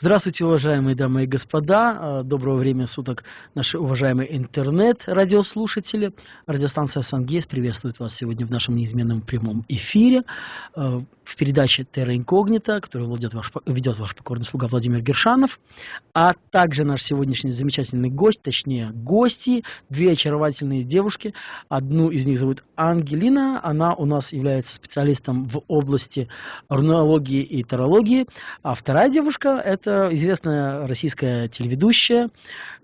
Здравствуйте, уважаемые дамы и господа. А, доброго времени суток, наши уважаемые интернет-радиослушатели. Радиостанция «Сангейс» приветствует вас сегодня в нашем неизменном прямом эфире а, в передаче «Терра Инкогнита», которую ведет ваш, ведет ваш покорный слуга Владимир Гершанов, а также наш сегодняшний замечательный гость, точнее гости, две очаровательные девушки. Одну из них зовут Ангелина, она у нас является специалистом в области рунологии и тарологии, а вторая девушка – это это известная российская телеведущая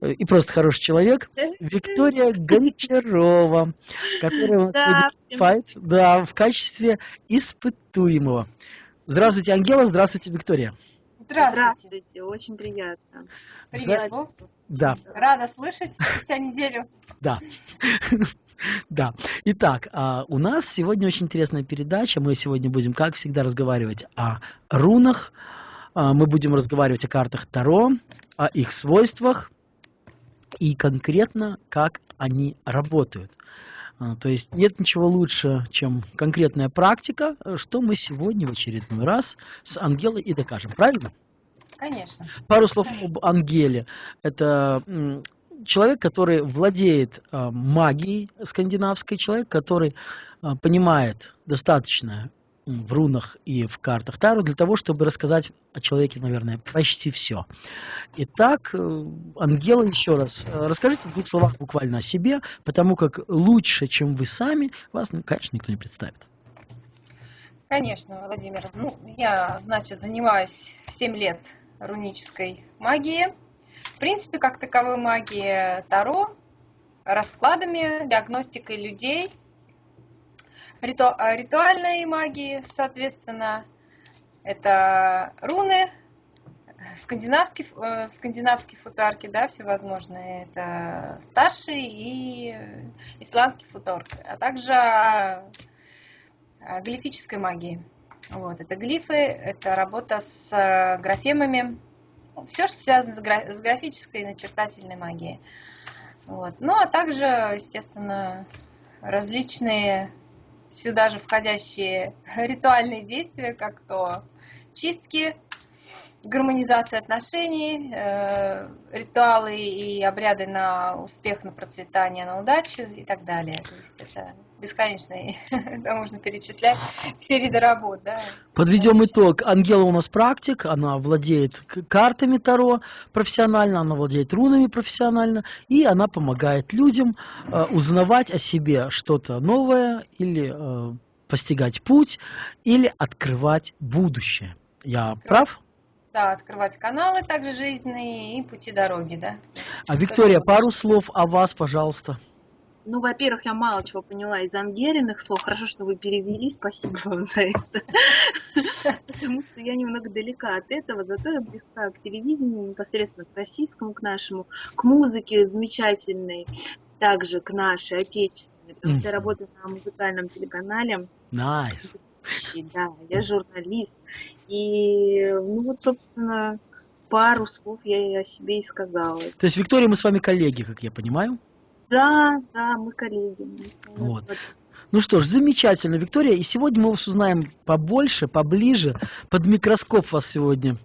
э, и просто хороший человек Виктория Гончарова, которая у нас сегодня выступает да, в качестве испытуемого. Здравствуйте, Ангела, здравствуйте, Виктория. Здравствуйте. Здравствуйте, очень приятно. Привет, Вов. Да. Рада слышать спустя неделю. Да. Да. Итак, а, у нас сегодня очень интересная передача. Мы сегодня будем, как всегда, разговаривать о рунах, мы будем разговаривать о картах Таро, о их свойствах и конкретно, как они работают. А, то есть нет ничего лучше, чем конкретная практика, что мы сегодня в очередной раз с Ангелой и докажем. Правильно? Конечно. Пару слов Конечно. об Ангеле. Это человек, который владеет а, магией скандинавской, человек, который понимает достаточно в рунах и в картах Тару для того, чтобы рассказать о человеке, наверное, почти все. Итак, э, Ангела, еще раз, э, расскажите в двух словах буквально о себе, потому как лучше, чем вы сами, вас, ну, конечно, никто не представит. Конечно, Владимир. Ну, я, значит, занимаюсь 7 лет рунической магией. В принципе, как таковой магии Таро, раскладами, диагностикой людей – риту, а, ритуальной магии, соответственно, это руны, скандинавские, э, скандинавские футарки, да, всевозможные, это старшие и исландские футарки, а также а, глифической магии. Вот, это глифы, это работа с графемами, все, что связано с графической и начертательной магией. Вот. Ну, а также, естественно, различные сюда же входящие ритуальные действия, как то чистки, гармонизация отношений, э, ритуалы и обряды на успех, на процветание, на удачу и так далее. То есть это бесконечный, это можно перечислять все виды работ. Да? Подведем итог. Ангела у нас практик, она владеет картами Таро профессионально, она владеет рунами профессионально, и она помогает людям э, узнавать о себе что-то новое или э, постигать путь, или открывать будущее. Я открывать. прав? Да, открывать каналы также жизненные и пути дороги, да. А Виктория, пару слов о вас, пожалуйста. Ну, во-первых, я мало чего поняла из Ангелиных слов. Хорошо, что вы перевели, спасибо вам за это. Потому что я немного далека от этого, зато я близка к телевидению, непосредственно к российскому, к нашему, к музыке замечательной, также к нашей, отечественной, потому что я работаю на музыкальном телеканале. Nice. Да, я журналист. И, ну вот, собственно, пару слов я и о себе и сказала. То есть, Виктория, мы с вами коллеги, как я понимаю? Да, да, мы коллеги. Мы вот. Ну что ж, замечательно, Виктория. И сегодня мы вас узнаем побольше, поближе. Под микроскоп вас сегодня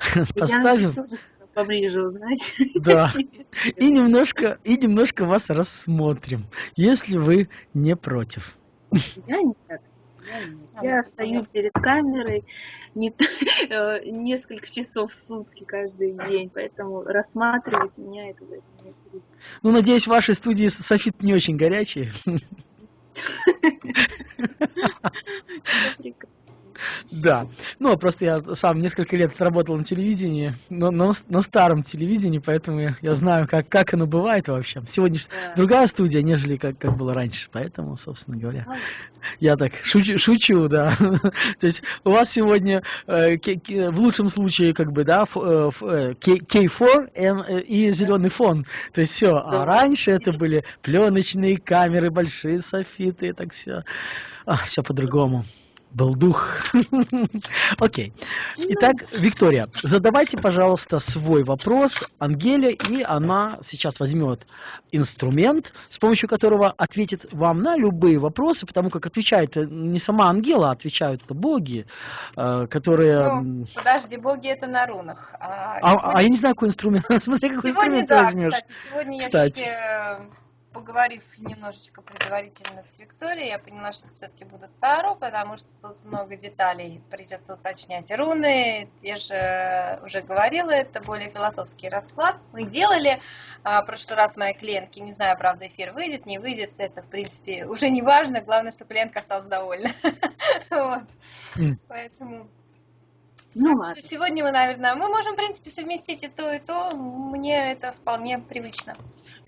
поставим. Я поближе узнать. Да. И немножко, и немножко вас рассмотрим, если вы не против. Я нет. Я стою перед камерой не, э, несколько часов в сутки каждый день, поэтому рассматривать меня это не Ну, надеюсь, в вашей студии софит не очень горячие. Да. Ну, просто я сам несколько лет работал на телевидении, но на, на старом телевидении, поэтому я, знаю, как, как оно бывает вообще. Сегодня да. другая студия, нежели как, как было раньше. Поэтому, собственно говоря, я так шучу, шучу да. То есть у вас сегодня э, в лучшем случае, как бы, да, э, э, K4 э, и зеленый фон. То есть все. А раньше это были пленочные камеры, большие софиты, так все. А, все по-другому. Был дух. Окей. Итак, Виктория, задавайте, пожалуйста, свой вопрос Ангеле, и она сейчас возьмет инструмент, с помощью которого ответит вам на любые вопросы, потому как отвечает не сама Ангела, а отвечают боги, э, которые... Ну, подожди, боги это на рунах. А, а, сегодня... а я не знаю, какой инструмент. Смотри, какой сегодня, инструмент да, возьмешь. кстати, сегодня кстати. я себе поговорив немножечко предварительно с Викторией, я поняла, что это все-таки будут Таро, потому что тут много деталей придется уточнять. Руны, я же уже говорила, это более философский расклад. Мы делали а, в прошлый раз моей клиентки, не знаю, правда, эфир выйдет, не выйдет, это, в принципе, уже не важно, главное, что клиентка осталась довольна. Поэтому ну, так ладно. что сегодня мы, наверное, мы можем, в принципе, совместить и то, и то. Мне это вполне привычно.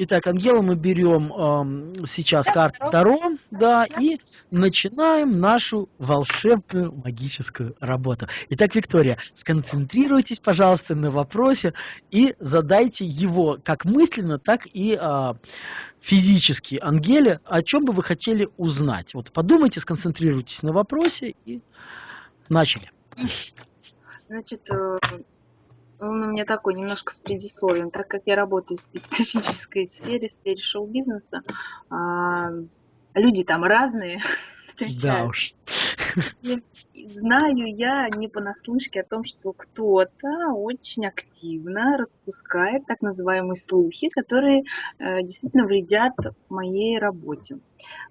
Итак, Ангела, мы берем э, сейчас да, карту Таро, да, да, и начинаем нашу волшебную магическую работу. Итак, Виктория, сконцентрируйтесь, пожалуйста, на вопросе и задайте его как мысленно, так и э, физически Ангеле, о чем бы вы хотели узнать. Вот подумайте, сконцентрируйтесь на вопросе и начали. Значит, э, он у меня такой немножко с предисловием, так как я работаю в специфической сфере, в сфере шоу-бизнеса, а, люди там разные встречаются. Да уж. Знаю я не понаслышке о том, что кто-то очень активно распускает так называемые слухи, которые э, действительно вредят моей работе.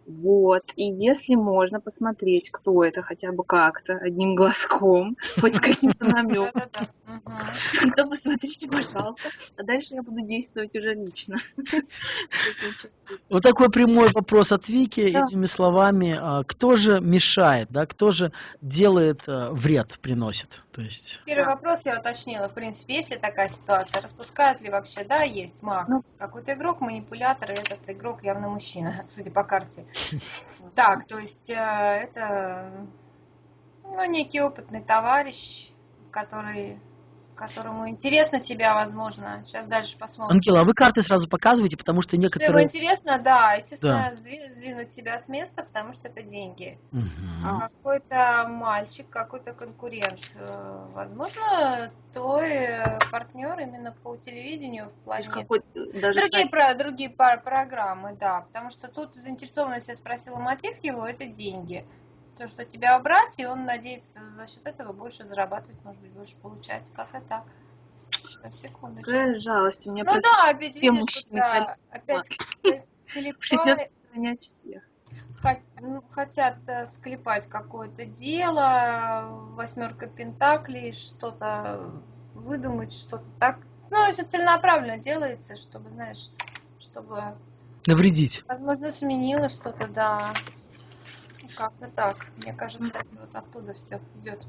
Вот. И если можно посмотреть, кто это хотя бы как-то, одним глазком, хоть с каким-то намеком, то посмотрите, пожалуйста. А дальше я буду действовать уже лично. Вот такой прямой вопрос от Вики, этими словами. А, кто же мешает, да, кто же делает э, вред, приносит? То есть... Первый вопрос я уточнила. В принципе, есть ли такая ситуация? Распускают ли вообще? Да, есть маг. Ну, Какой-то игрок, манипулятор, и этот игрок явно мужчина, судя по карте. Так, то есть э, это ну, некий опытный товарищ, который которому интересно тебя, возможно. Сейчас дальше посмотрим. Ангела, а вы карты сразу показываете, потому что некоторые... Если ему интересно, да, естественно, да. сдвинуть себя с места, потому что это деньги. Угу. Какой-то мальчик, какой-то конкурент, э, возможно, твой партнер именно по телевидению в плане... Даже другие, про, другие пар программы, да, потому что тут заинтересованность, я спросила мотив его, это деньги то, что тебя убрать, и он надеется за счет этого больше зарабатывать, может быть, больше получать. Как-то так. На секундочку. Какая жалость. У меня ну да, опять видишь, когда опять клепали. всех. Ну, хотят э, склепать какое-то дело, восьмерка пентаклей, что-то выдумать, что-то так. Ну, это целенаправленно делается, чтобы, знаешь, чтобы... Навредить. Возможно, сменило что-то, да. Как-то так. Мне кажется, вот оттуда все идет.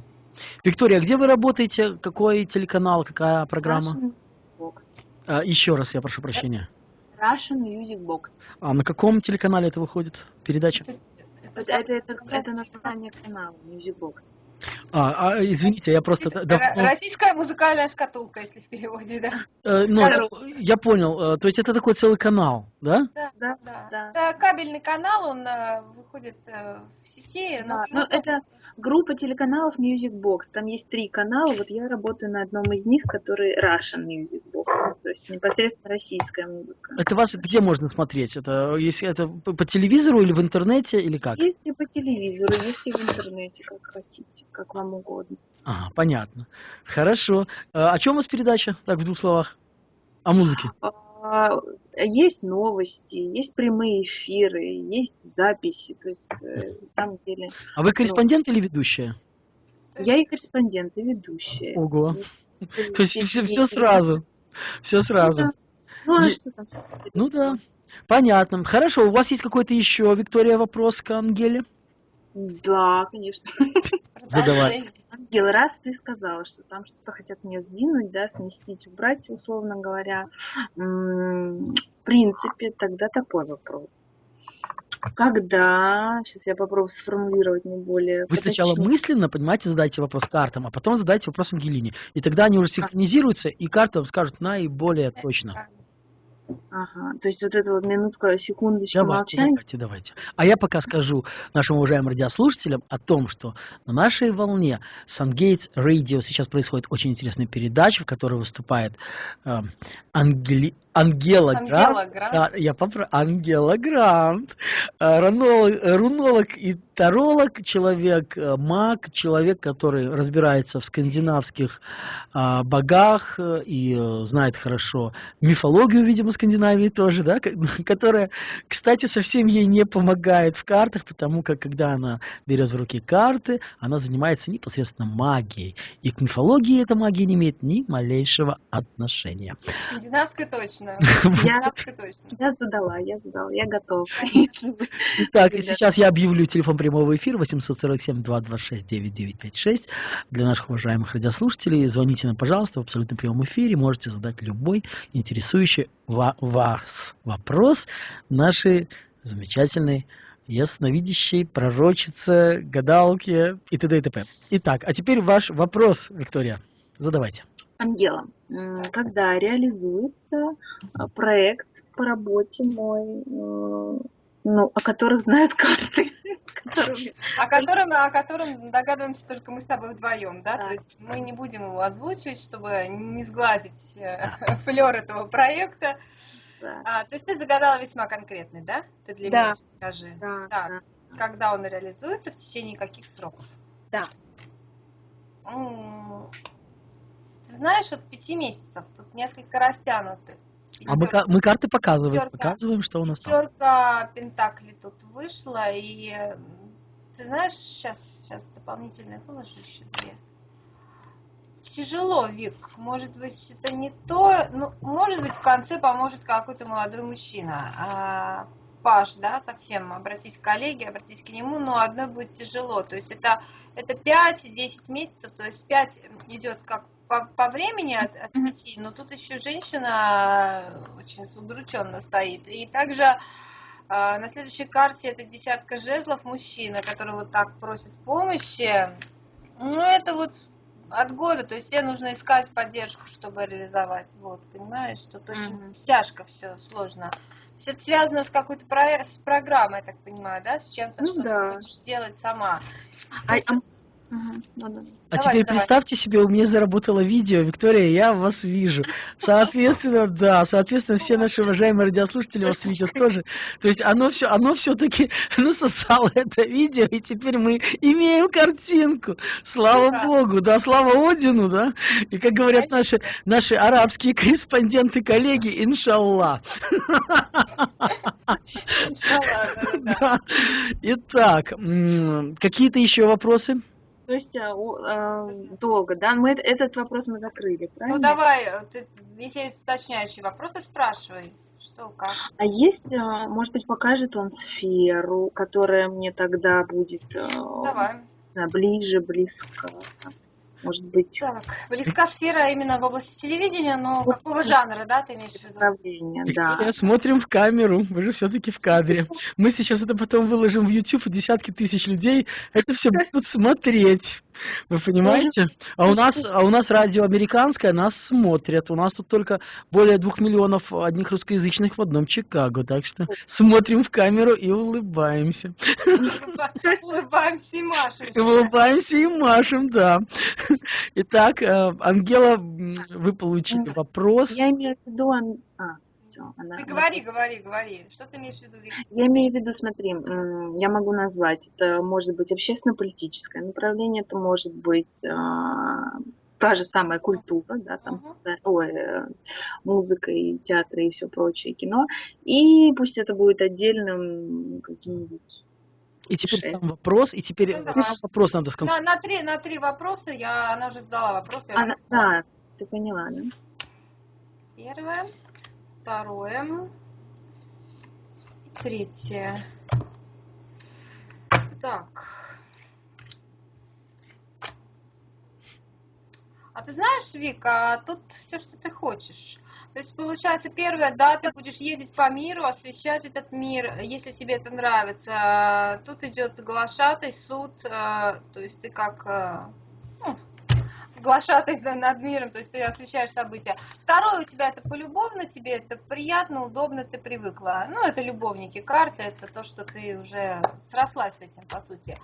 Виктория, где вы работаете? Какой телеканал, какая программа? Russian Box. А, еще раз, я прошу прощения. Russian Music Box. А на каком телеканале это выходит? Передача? Это, это, это, это, это название канала Music Box. А, а извините, я просто... Российская, да, российская музыкальная шкатулка, если в переводе, да. Э, ну, я понял. Э, то есть это такой целый канал, да? Да, да, да. да. Это кабельный канал, он э, выходит э, в сети. Да, но, но это группа телеканалов Music Box. Там есть три канала. Вот я работаю на одном из них, который Russian Music Box. То есть непосредственно российская музыка. Это вас где можно смотреть? Это если это по телевизору или в интернете или как? Есть и по телевизору, есть и в интернете, как хотите, как вам угодно. А, понятно. Хорошо. А о чем у вас передача? Так, в двух словах. О музыке. А, есть новости, есть прямые эфиры, есть записи. То есть, э, на самом деле... А вы корреспондент ну, или ведущая? Я и корреспондент, и ведущая. Ого. То есть все, все сразу. Все сразу. Ну, а что там? Ну да. Понятно. Хорошо. У вас есть какой-то еще, Виктория, вопрос к Ангеле? Да, конечно. Задавай. Ангел, раз ты сказала, что там что-то хотят мне сдвинуть, да, сместить, убрать, условно говоря, в принципе, тогда такой вопрос. Когда, сейчас я попробую сформулировать не более... Вы сначала мысленно, понимаете, задайте вопрос картам, а потом задайте вопрос Ангелине. И тогда они уже синхронизируются, и карты вам скажут наиболее точно. Ага, то есть вот эта вот минутка, секундочка Давайте, молчания. давайте, давайте. А я пока скажу нашим уважаемым радиослушателям о том, что на нашей волне Сангейтс Radio сейчас происходит очень интересная передача, в которой выступает э, Ангели- Ангела Грант. Ангела Грант. Да, я попро... Ангела Грант. Э, Ранолог, э, рунолог и таролог, человек, э, маг, человек, который разбирается в скандинавских а, богах и э, знает хорошо мифологию, видимо, Скандинавии тоже, да, ко- которая, кстати, совсем ей не помогает в картах, потому как, когда она берет в руки карты, она занимается непосредственно магией. И к мифологии эта магия не имеет ни малейшего отношения. Скандинавская точно. Скандинавская точно. Я задала, я задала, я готова. Итак, и сейчас я объявлю телефон прямого эфира 847-226-9956 для наших уважаемых радиослушателей. Звоните нам, пожалуйста, в абсолютном прямом эфире. Можете задать любой интересующий ва- вас вопрос нашей замечательной ясновидящей, пророчице, гадалке и т.д. и т.п. Итак, а теперь ваш вопрос, Виктория. Задавайте. Ангела, когда реализуется а, проект по работе мой, ну, о которых знают карты, которыми- О котором, о котором догадываемся только мы с тобой вдвоем, да? Да. То есть мы не будем его озвучивать, чтобы не сглазить флер этого проекта. да, А, то есть ты загадала весьма конкретный, да? Ты для Да. меня сейчас скажи. да, Так. да. Когда он реализуется, в течение каких сроков? Да. М, Ты знаешь, от пяти месяцев, тут несколько растянуты. А мы, мы карты показываем, Пятерка. показываем, что у нас там. Пятерка Пентакли тут вышла, и ты знаешь, сейчас, сейчас дополнительные выложу еще две. Тяжело, Вик. Может быть, это не то. Ну, может быть, в конце поможет какой-то молодой мужчина. А, Паш, да, совсем обратись к коллеге, обратись к нему, но одной будет тяжело. То есть это, это 5-10 месяцев, то есть 5 идет как по, по времени от, от. 5, но тут еще женщина очень удрученно стоит. И также а, на следующей карте это десятка жезлов мужчина, который вот так просит помощи. Ну, это вот от года, то есть тебе нужно искать поддержку, чтобы реализовать. Вот, понимаешь, тут очень Мгм. тяжко все, сложно. То есть это связано с какой-то про- с программой, я так понимаю, да, с чем-то, Ну что да. ты хочешь сделать сама. А- а- Ну да. А Давай, теперь давай. представьте себе, у меня заработало видео, Виктория, я вас вижу. Соответственно, да, соответственно, все наши уважаемые радиослушатели вас видят тоже. То есть оно все, оно все-таки насосало это видео, и теперь мы имеем картинку. Слава Ура. Богу, да, слава Одину, да. И как говорят наши, наши арабские корреспонденты, коллеги. Иншаллах, да-да-да. Да. Итак, какие-то еще вопросы? То есть у- а, долго, да? Мы эт- этот вопрос мы закрыли, правильно? Ну давай, э, ты, если есть уточняющие вопросы, спрашивай. Что, как? А есть, а, может быть, покажет он сферу, которая мне тогда будет а, Давай. ближе, близко. Может быть, Так, близка сфера именно в области телевидения, но какого жанра, да, ты имеешь в виду? направление, да. Смотрим в камеру, вы же все-таки в кадре. Мы сейчас это потом выложим в YouTube, и десятки тысяч людей это все будут смотреть. Вы понимаете? А у нас, а у нас радио американское, нас смотрят. У нас тут только более двух миллионов одних русскоязычных в одном Чикаго. Так что смотрим в камеру и улыбаемся. Улыбаемся и машем. Улыбаемся и машем, да. Итак, э, Ангела, вы получили вопрос. Я имею в виду... все, она... Ты говори, говори, говори. Что ты имеешь в виду, Вик? Я имею в виду, смотри, я могу назвать, это может быть общественно-политическое направление, это может быть а, та же самая культура, да, там, да, ой, э, музыка и театр и все прочее, кино, и пусть это будет отдельным каким-нибудь И теперь Шесть. сам вопрос, и теперь Ну, сам вопрос надо На, сконцентрировать. на, три, на три вопроса, я, она уже задала вопрос. Я Она- уже- да, ты поняла, да? Первое, второе, третье. Так. А ты знаешь, Вика, тут все, что ты хочешь. То есть, получается, первое, да, ты будешь ездить по миру, освещать этот мир, если тебе это нравится. Тут идет глашатый суд, э, то есть ты как глашатай над миром, то есть ты освещаешь события. Второе у тебя это полюбовно, тебе это приятно, удобно, ты привыкла. Ну, это любовники, карты, это то, что ты уже срослась с этим, по сути.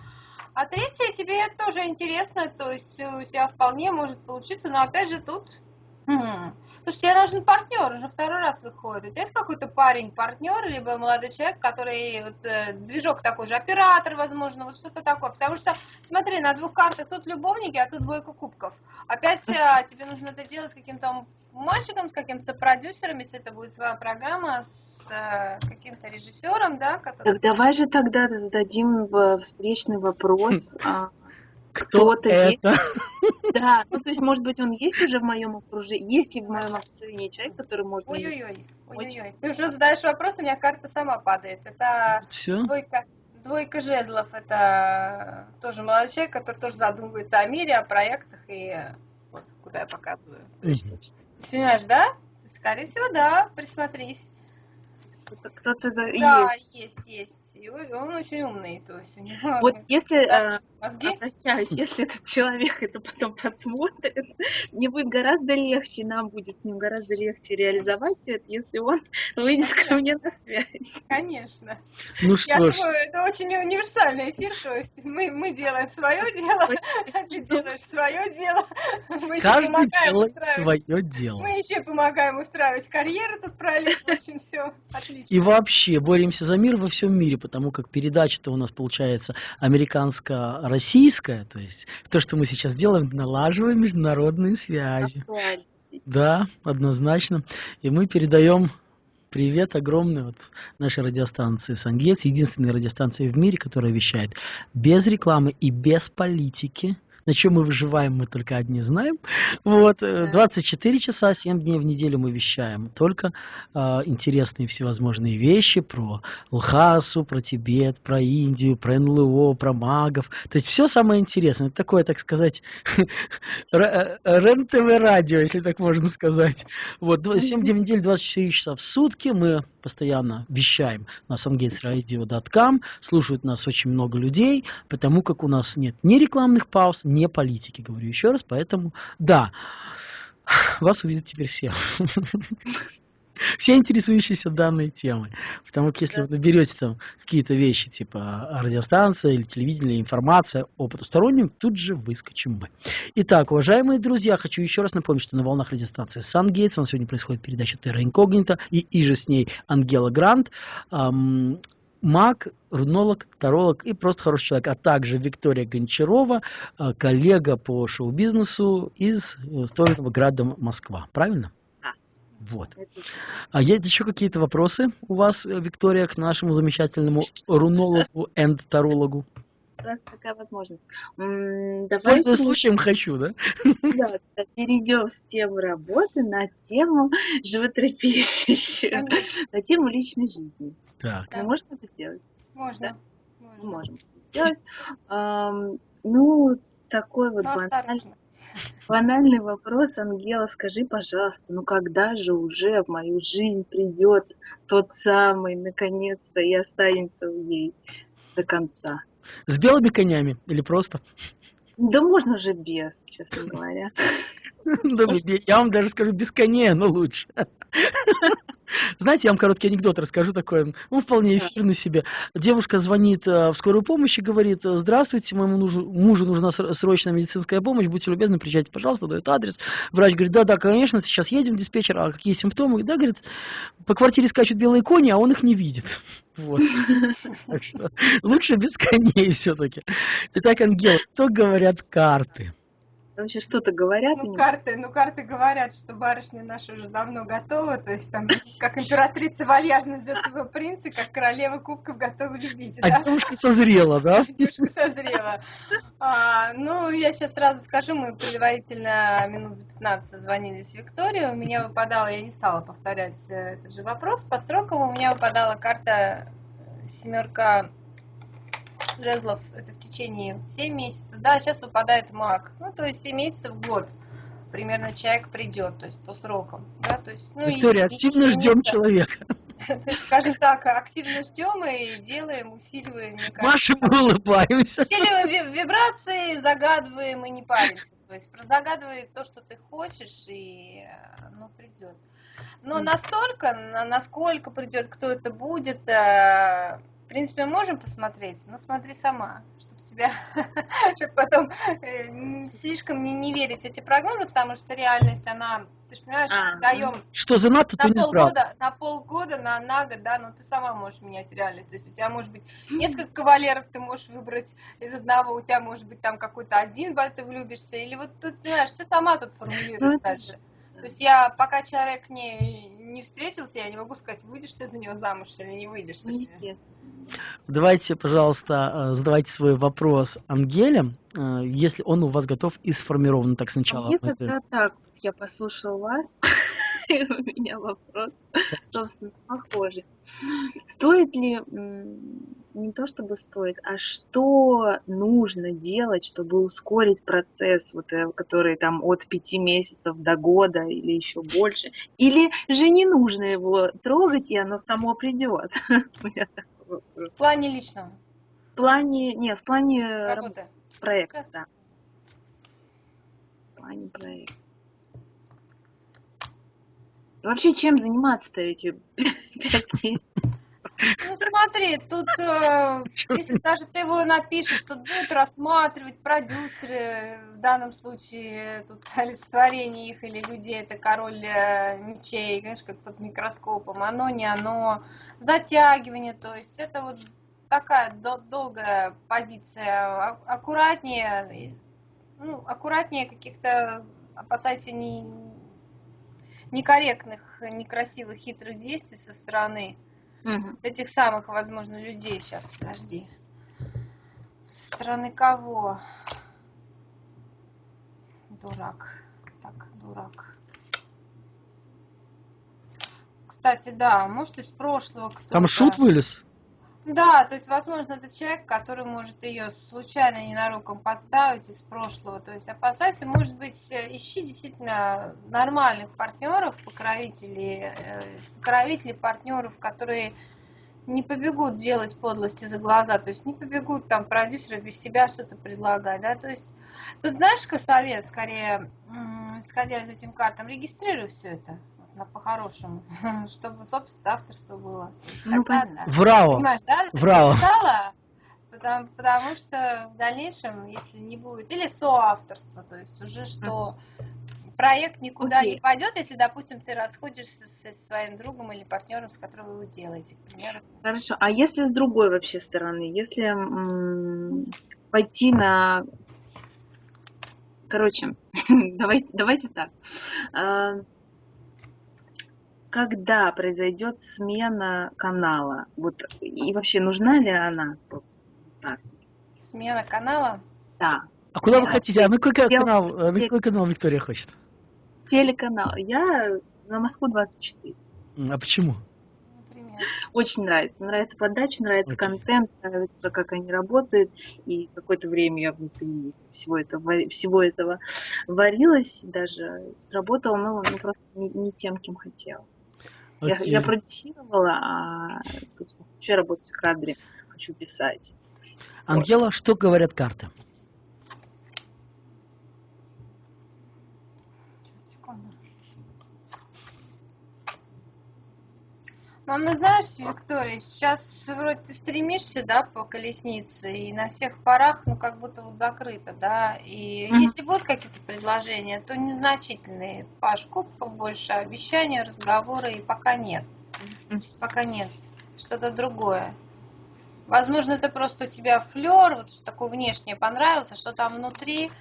А третье тебе тоже интересно, то есть у тебя вполне может получиться, но опять же тут Хм. Слушай, тебе нужен партнер, уже второй раз выходит. У тебя есть какой-то парень, партнер, либо молодой человек, который вот, э, движок такой же, оператор, возможно, вот что-то такое. Потому что, смотри, на двух картах тут любовники, а тут двойка кубков. Опять э, тебе нужно это делать с каким-то мальчиком, с каким-то продюсером, если это будет своя программа, с э, каким-то режиссером, да, который... Так давай же тогда зададим встречный вопрос. А, кто-то есть. Да, ну то есть, может быть, он есть уже в моем окружении, есть ли в моем окружении человек, который может... Ой-ой-ой, ой-ой-ой. Ты уже задаешь вопрос, у меня карта сама падает. Это Все? двойка, двойка жезлов, это тоже молодой человек, который тоже задумывается о мире, о проектах и вот куда я показываю. Ты понимаешь, да? Скорее всего, да, присмотрись кто-то за... Да, есть, есть. И он очень умный, то есть у него... Вот если, э, мозги? обращаюсь, если этот человек это потом посмотрит, мне будет гораздо легче, нам будет с ним гораздо легче реализовать это, если он выйдет Конечно. ко мне на связь. Конечно. Ну что Я ж. думаю, это очень универсальный эфир, то есть мы, мы делаем свое дело, ты делаешь свое дело. Мы Каждый делает свое дело. Мы еще помогаем устраивать карьеру тут параллельно, в общем, все отлично. И вообще боремся за мир во всем мире, потому как передача-то у нас получается американско-российская, то есть то, что мы сейчас делаем, налаживаем международные связи. Да, однозначно. И мы передаем привет огромный от нашей радиостанции «Сангец», единственной радиостанции в мире, которая вещает без рекламы и без политики на чем мы выживаем, мы только одни знаем. Вот, 24 э, часа, 7 дней в неделю мы вещаем. Только э, интересные всевозможные вещи про Лхасу, про Тибет, про Индию, про НЛО, про магов. То есть все самое интересное. Это такое, так сказать, э, РЕН-ТВ-радио, если так можно сказать. Вот, 7 дней в неделю, 24 часа в сутки мы постоянно вещаем на sungatesradio.com. Слушают нас очень много людей, потому как у нас нет ни рекламных пауз, не политики, говорю еще раз, поэтому да, вас увидят теперь все. Все интересующиеся данной темой. Потому что если вы наберете там какие-то вещи, типа радиостанция или телевидение, информация о потустороннем, тут же выскочим мы. Итак, уважаемые друзья, хочу еще раз напомнить, что на волнах радиостанции Сангейтс у нас сегодня происходит передача Терра Инкогнита и, и же с ней Ангела Грант маг, рунолог, таролог и просто хороший человек, а также Виктория Гончарова, э, коллега по шоу-бизнесу из э, Стольного града Москва. Правильно? Вот. А есть еще какие-то вопросы у вас, э, Виктория, к нашему замечательному рунологу и тарологу? раз такая возможность. Давайте... Пользуясь случаем хочу, да? Да, перейдем с темы работы на тему животрепещущую, на тему личной жизни. Так. Мы можем это сделать? Можно. Да? Мы можем сделать. Ну, такой вот банальный, банальный вопрос, Ангела, скажи, пожалуйста, ну когда же уже в мою жизнь придет тот самый, наконец-то, и останется в ней до конца? С белыми конями или просто? Да можно же без, честно говоря. Я вам даже скажу без коней, но лучше. Знаете, я вам короткий анекдот расскажу такой, он вполне эфирный себе. Девушка звонит э, в скорую помощь и говорит, здравствуйте, моему мужу, мужу нужна срочная медицинская помощь, будьте любезны, приезжайте, пожалуйста, дает адрес. Врач говорит, да-да, конечно, сейчас едем, диспетчер, а какие симптомы? Да, говорит, по квартире скачут белые кони, а он их не видит. Вот. лучше без коней все-таки. Итак, Ангел, что говорят карты? Вообще что-то говорят? Ну, карты, ну, карты говорят, что барышня наша уже давно готова, то есть там, как императрица вальяжно ждет своего принца, как королева кубков готова любить. А да? девушка созрела, да? Девушка созрела. А, ну, я сейчас сразу скажу, мы предварительно минут за 15 звонили с Викторией, у меня выпадала, я не стала повторять э, этот же вопрос, по срокам у меня выпадала карта э, семерка жезлов это в течение 7 месяцев, да, сейчас выпадает маг, ну, то есть 7 месяцев в год примерно человек придет, то есть по срокам, да, то есть, ну, Виктория, и, активно и, ждем и человека. Скажем так, активно ждем и делаем, усиливаем. Машем и улыбаемся. Усиливаем вибрации, загадываем и не паримся. То есть загадывай то, что ты хочешь, и оно придет. Но настолько, насколько придет, кто это будет, э, в принципе, можем посмотреть, но смотри сама, чтобы тебя, чтобы потом э, слишком не, не верить эти прогнозы, потому что реальность, она, ты же понимаешь, а, даем что за НАТО, на полгода, на полгода, на, на год, да, но ты сама можешь менять реальность. То есть у тебя может быть несколько кавалеров, ты можешь выбрать из одного, у тебя может быть там какой-то один, ты влюбишься, или вот ты понимаешь, ты сама тут формулируешь ну, дальше. То есть я, пока человек не, не встретился, я не могу сказать, выйдешь ты за него замуж или не выйдешь. Ну, Давайте, пожалуйста, э, задавайте свой вопрос Ангеле, э, если он у вас готов и сформирован так сначала. Мне тогда так, я послушал вас, у меня вопрос, собственно, похожий. Стоит ли, не то чтобы стоит, а что нужно делать, чтобы ускорить процесс, вот, э, который там от пяти месяцев до года или еще больше? Или же не нужно его трогать, и оно само придет? В плане личного? В плане, нет, в плане работы. Проекта, да. В плане проекта. Вообще, чем заниматься-то эти? Ну смотри, тут, э, если даже ты его напишешь, тут будут рассматривать продюсеры, в данном случае тут олицетворение их или людей, это король э, мечей, знаешь, как под микроскопом, оно, не оно, затягивание, то есть это вот такая долгая позиция, аккуратнее, ну, аккуратнее каких-то, опасайся не, некорректных, некрасивых, хитрых действий со стороны Угу. Этих самых, возможно, людей. Сейчас, подожди. Со стороны кого? Дурак. Так, дурак. Кстати, да, может из прошлого кто-то. Там шут вылез? Да, то есть, возможно, это человек, который может ее случайно ненароком подставить из прошлого. То есть опасайся, может быть, э, ищи действительно нормальных партнеров, покровителей, э, покровителей партнеров, которые не побегут делать подлости за глаза, то есть не побегут там продюсеры без себя что-то предлагать, да, то есть тут знаешь, какой совет, скорее, исходя из этим картам, регистрируй все это по-хорошему, чтобы, собственно, авторство было. Ну, тогда, да. Врало. Понимаешь, да? Врало. написала, потому, потому что в дальнейшем, если не будет, или соавторство, то есть уже что проект никуда okay. не пойдет, если, допустим, ты расходишься со своим другом или партнером, с которым вы его делаете, к примеру. Хорошо. А если с другой вообще стороны, если пойти на Короче, давайте, давайте так. А, когда произойдет смена канала? Вот и вообще нужна ли она, собственно? Так. Смена канала? Да. А куда вы хотите? А на какой канал, на какой канал Виктория хочет? Телеканал. Я на Москву 24. А почему? Очень нравится. Нравится подача, нравится okay. контент, нравится, как они работают. И какое-то время я внутри всего этого, всего этого варилась, даже работала, но ну, просто не, не тем, кем хотела. Я, я продюсировала, а, собственно, хочу работать в кадре, хочу писать. Ангела, вот. что говорят карты? Мам, ну знаешь, Виктория, сейчас вроде ты стремишься, да, по колеснице, и на всех парах, ну, как будто вот закрыто, да, и mm-hmm. если будут какие-то предложения, то незначительные, по шкуп побольше, обещания, разговоры, и пока нет, mm-hmm. то есть пока нет, что-то другое. Возможно, это просто у тебя флер, вот что такое внешнее понравилось, а что там внутри,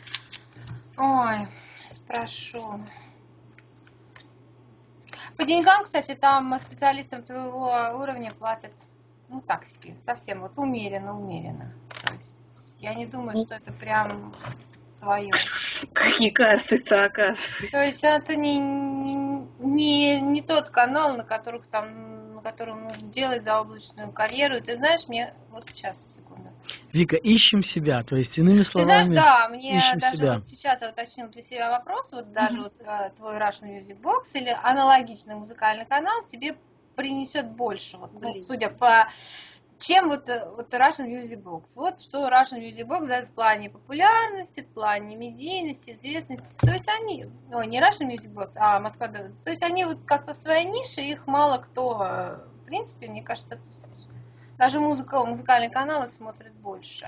ой, спрошу. По деньгам, кстати, там специалистам твоего уровня платят, ну так себе, совсем вот умеренно, умеренно. То есть я не думаю, что это прям твое. Какие карты-то оказывается. То есть это не, не, не, не тот канал, на которых там, на котором нужно делать заоблачную карьеру. И ты знаешь, мне вот сейчас секунду. Вика, ищем себя, то есть иными словами. Ты знаешь, да, мне даже себя. вот сейчас я уточнил для себя вопрос, вот даже mm-hmm. вот э, твой Russian Music Box или аналогичный музыкальный канал тебе принесет больше, вот, ну, судя по чем вот, э, вот Russian Music Box? Вот что Russian Music Box дает в плане популярности, в плане медийности, известности. То есть они, ну, не Russian Music Box, а Москва, то есть они вот как-то в своей нише, их мало кто, э, в принципе, мне кажется, даже музыка, музыкальные каналы смотрят больше.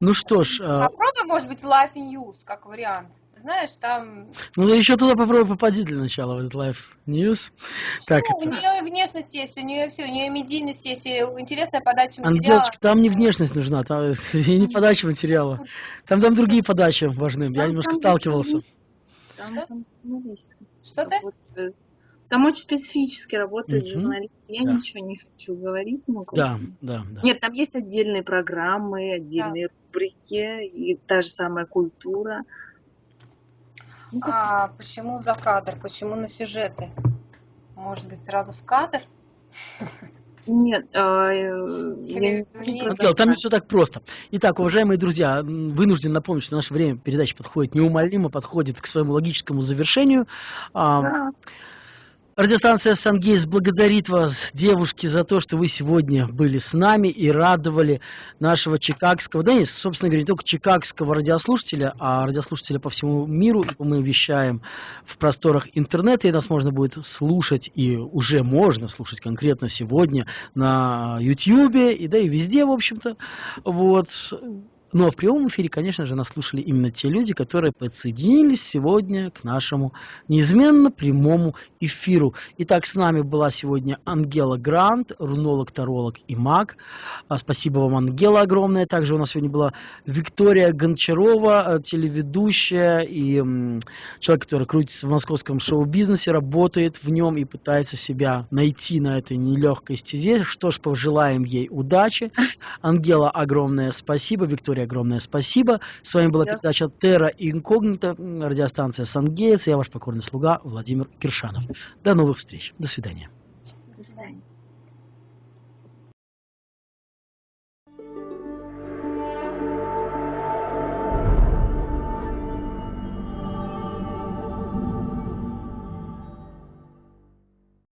Ну что ж... А попробуй, может быть, в Life News, как вариант. Ты знаешь, там... Ну, еще туда попробуй попади для начала, в этот Life News. Как ну, это? у нее внешность есть, у нее все, у нее медийность есть, и интересная подача материала. Ангелочка, там не внешность нужна, там и не подача материала. Там там другие подачи важны, я немножко сталкивался. Что? Что ты? Там очень специфически работают угу. журналисты. Я да. ничего не хочу говорить. Ну, да, да, да. Нет, там есть отдельные программы, отдельные да. рубрики, и та же самая культура. Ну, а почему за кадр? Почему на сюжеты? Может быть, сразу в кадр? Нет, а, э, там не все так просто. Итак, уважаемые друзья, вынужден напомнить, что наше время передачи подходит неумолимо, подходит к своему логическому завершению. Да. Радиостанция «Сангейс» благодарит вас, девушки, за то, что вы сегодня были с нами и радовали нашего чикагского, да нет, собственно говоря, не только чикагского радиослушателя, а радиослушателя по всему миру. Мы вещаем в просторах интернета, и нас можно будет слушать, и уже можно слушать конкретно сегодня на YouTube, и да и везде, в общем-то. Вот. Ну а в прямом эфире, конечно же, нас слушали именно те люди, которые подсоединились сегодня к нашему неизменно прямому эфиру. Итак, с нами была сегодня Ангела Грант, рунолог, таролог и маг. А, спасибо вам, Ангела, огромное. Также у нас сегодня была Виктория Гончарова, э, телеведущая и человек, который крутится в московском шоу-бизнесе, работает в нем и пытается себя найти на этой нелегкой стезе. Что ж, пожелаем ей удачи. Ангела, огромное спасибо. Виктория, огромное спасибо. С вами была передача Терра Инкогнита, радиостанция Сангейтс. Я ваш покорный слуга Владимир Киршанов. До новых встреч. До свидания. До свидания.